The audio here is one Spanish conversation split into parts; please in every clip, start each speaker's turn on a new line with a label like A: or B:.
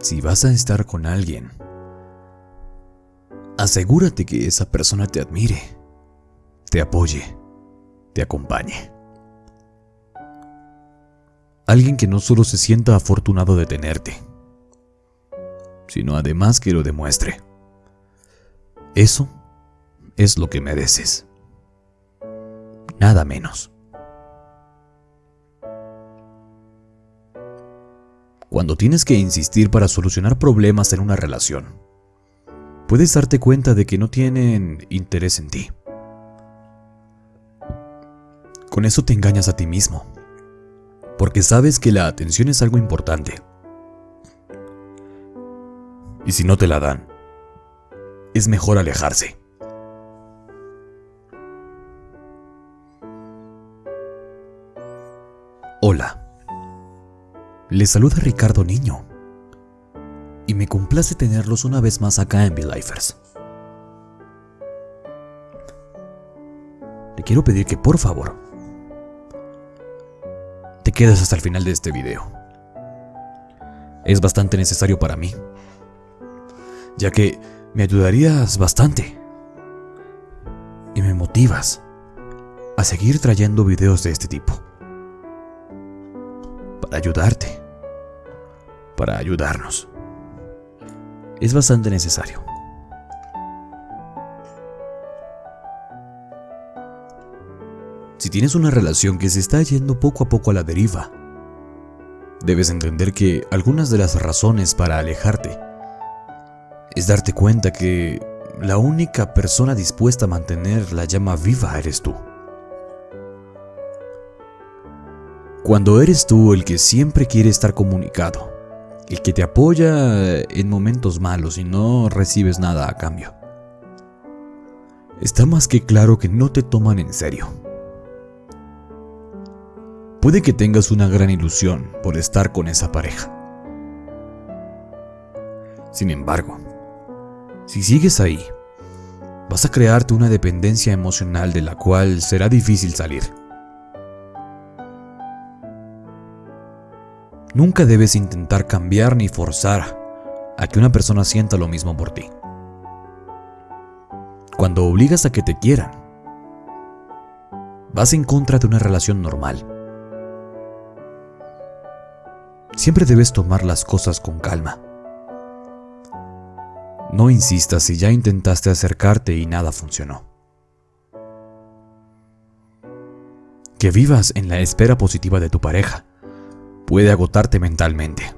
A: Si vas a estar con alguien, asegúrate que esa persona te admire, te apoye, te acompañe. Alguien que no solo se sienta afortunado de tenerte, sino además que lo demuestre. Eso es lo que mereces. Nada menos. Cuando tienes que insistir para solucionar problemas en una relación, puedes darte cuenta de que no tienen interés en ti. Con eso te engañas a ti mismo, porque sabes que la atención es algo importante. Y si no te la dan, es mejor alejarse. Hola. Les saluda Ricardo Niño. Y me complace tenerlos una vez más acá en V-Lifers. Le quiero pedir que por favor te quedes hasta el final de este video. Es bastante necesario para mí, ya que me ayudarías bastante y me motivas a seguir trayendo videos de este tipo para ayudarte, para ayudarnos. Es bastante necesario. Si tienes una relación que se está yendo poco a poco a la deriva, debes entender que algunas de las razones para alejarte es darte cuenta que la única persona dispuesta a mantener la llama viva eres tú. Cuando eres tú el que siempre quiere estar comunicado, el que te apoya en momentos malos y no recibes nada a cambio. Está más que claro que no te toman en serio. Puede que tengas una gran ilusión por estar con esa pareja. Sin embargo, si sigues ahí, vas a crearte una dependencia emocional de la cual será difícil salir. Nunca debes intentar cambiar ni forzar a que una persona sienta lo mismo por ti. Cuando obligas a que te quieran, vas en contra de una relación normal. Siempre debes tomar las cosas con calma. No insistas si ya intentaste acercarte y nada funcionó. Que vivas en la espera positiva de tu pareja puede agotarte mentalmente.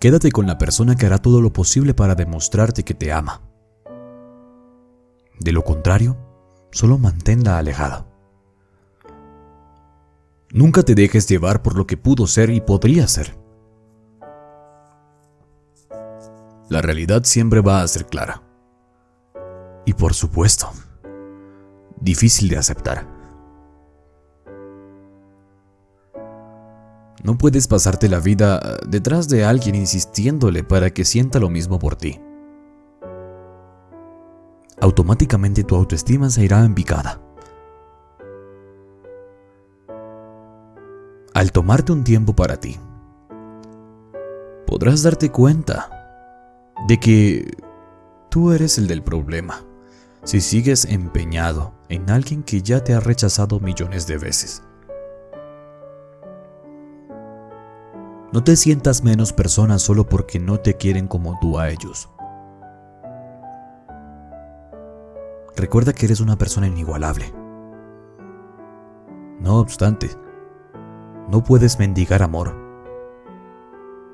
A: Quédate con la persona que hará todo lo posible para demostrarte que te ama. De lo contrario, solo manténla alejada. Nunca te dejes llevar por lo que pudo ser y podría ser. La realidad siempre va a ser clara. Y por supuesto, difícil de aceptar. No puedes pasarte la vida eh, detrás de alguien insistiéndole para que sienta lo mismo por ti. Automáticamente tu autoestima se irá en picada. Al tomarte un tiempo para ti, podrás darte cuenta de que tú eres el del problema si sigues empeñado en alguien que ya te ha rechazado millones de veces. No te sientas menos persona solo porque no te quieren como tú a ellos. Recuerda que eres una persona inigualable. No obstante, no puedes mendigar amor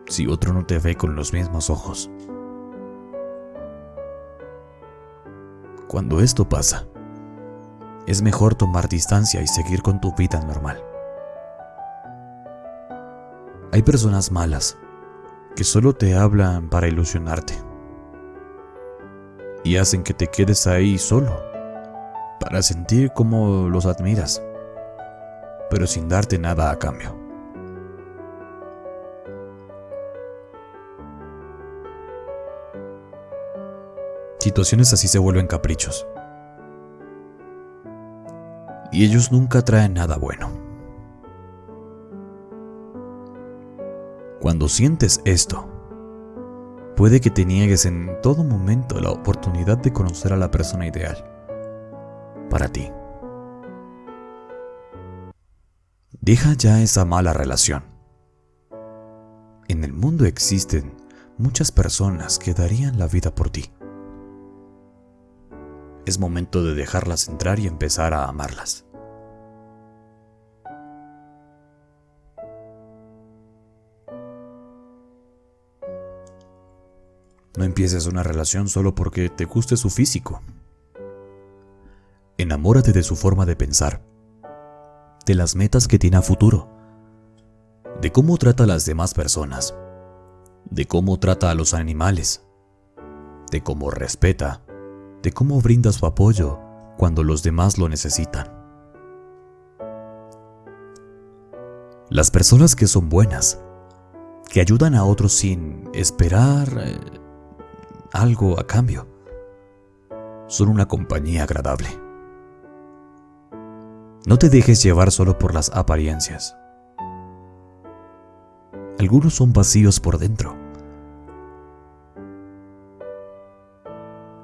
A: si otro no te ve con los mismos ojos. Cuando esto pasa, es mejor tomar distancia y seguir con tu vida normal. Hay personas malas que solo te hablan para ilusionarte y hacen que te quedes ahí solo para sentir cómo los admiras, pero sin darte nada a cambio. Situaciones así se vuelven caprichos. Y ellos nunca traen nada bueno. Cuando sientes esto, puede que te niegues en todo momento la oportunidad de conocer a la persona ideal para ti. Deja ya esa mala relación. En el mundo existen muchas personas que darían la vida por ti. Es momento de dejarlas entrar y empezar a amarlas. No empieces una relación solo porque te guste su físico. Enamórate de su forma de pensar de las metas que tiene a futuro, de cómo trata a las demás personas, de cómo trata a los animales, de cómo respeta, de cómo brinda su apoyo cuando los demás lo necesitan. Las personas que son buenas, que ayudan a otros sin esperar eh, algo a cambio, son una compañía agradable. No te dejes llevar solo por las apariencias. Algunos son vacíos por dentro.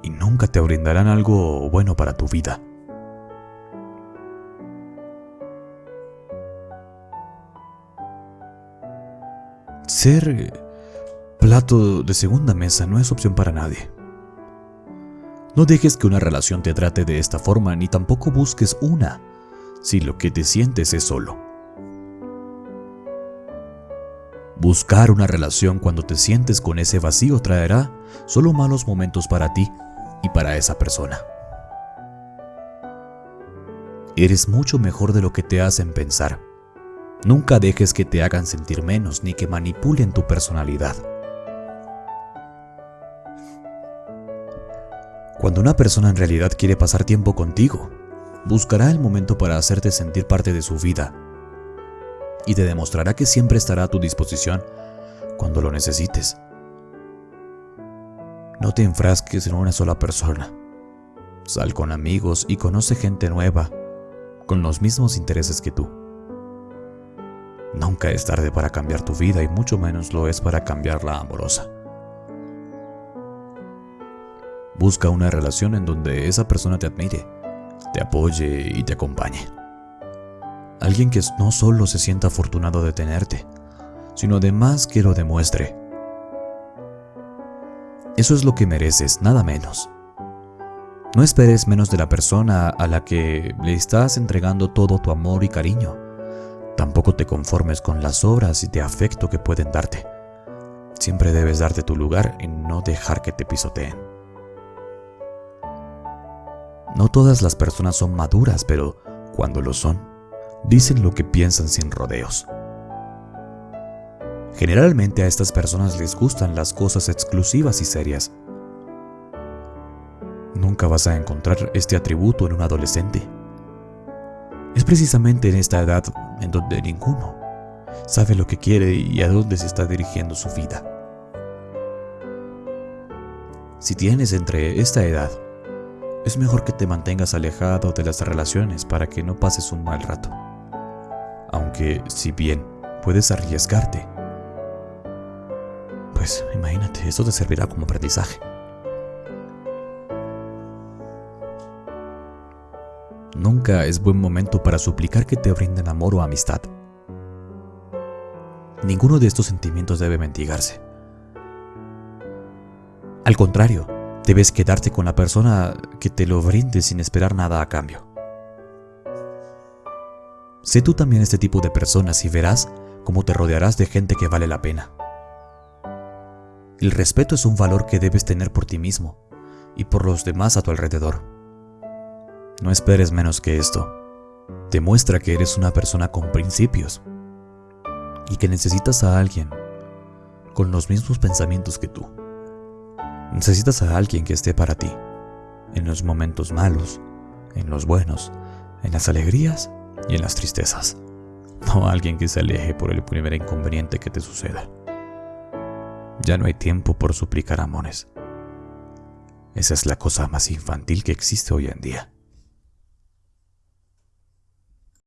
A: Y nunca te brindarán algo bueno para tu vida. Ser plato de segunda mesa no es opción para nadie. No dejes que una relación te trate de esta forma ni tampoco busques una si lo que te sientes es solo. Buscar una relación cuando te sientes con ese vacío traerá solo malos momentos para ti y para esa persona. Eres mucho mejor de lo que te hacen pensar. Nunca dejes que te hagan sentir menos ni que manipulen tu personalidad. Cuando una persona en realidad quiere pasar tiempo contigo, buscará el momento para hacerte sentir parte de su vida y te demostrará que siempre estará a tu disposición cuando lo necesites. No te enfrasques en una sola persona. Sal con amigos y conoce gente nueva, con los mismos intereses que tú. Nunca es tarde para cambiar tu vida y mucho menos lo es para cambiar la amorosa. Busca una relación en donde esa persona te admire te apoye y te acompañe. Alguien que no solo se sienta afortunado de tenerte, sino además que lo demuestre. Eso es lo que mereces, nada menos. No esperes menos de la persona a la que le estás entregando todo tu amor y cariño. Tampoco te conformes con las obras de afecto que pueden darte. Siempre debes darte tu lugar y no dejar que te pisoteen. No todas las personas son maduras, pero cuando lo son, dicen lo que piensan sin rodeos. Generalmente a estas personas les gustan las cosas exclusivas y serias. Nunca vas a encontrar este atributo en un adolescente. Es precisamente en esta edad en donde ninguno sabe lo que quiere y a dónde se está dirigiendo su vida. Si tienes entre esta edad es mejor que te mantengas alejado de las relaciones para que no pases un mal rato. Aunque, si bien puedes arriesgarte, pues imagínate, eso te servirá como aprendizaje. Nunca es buen momento para suplicar que te brinden amor o amistad. Ninguno de estos sentimientos debe mentigarse. Al contrario, Debes quedarte con la persona que te lo brinde sin esperar nada a cambio. Sé tú también este tipo de personas y verás cómo te rodearás de gente que vale la pena. El respeto es un valor que debes tener por ti mismo y por los demás a tu alrededor. No esperes menos que esto. Demuestra que eres una persona con principios y que necesitas a alguien con los mismos pensamientos que tú. Necesitas a alguien que esté para ti, en los momentos malos, en los buenos, en las alegrías y en las tristezas. No a alguien que se aleje por el primer inconveniente que te suceda. Ya no hay tiempo por suplicar amores. Esa es la cosa más infantil que existe hoy en día.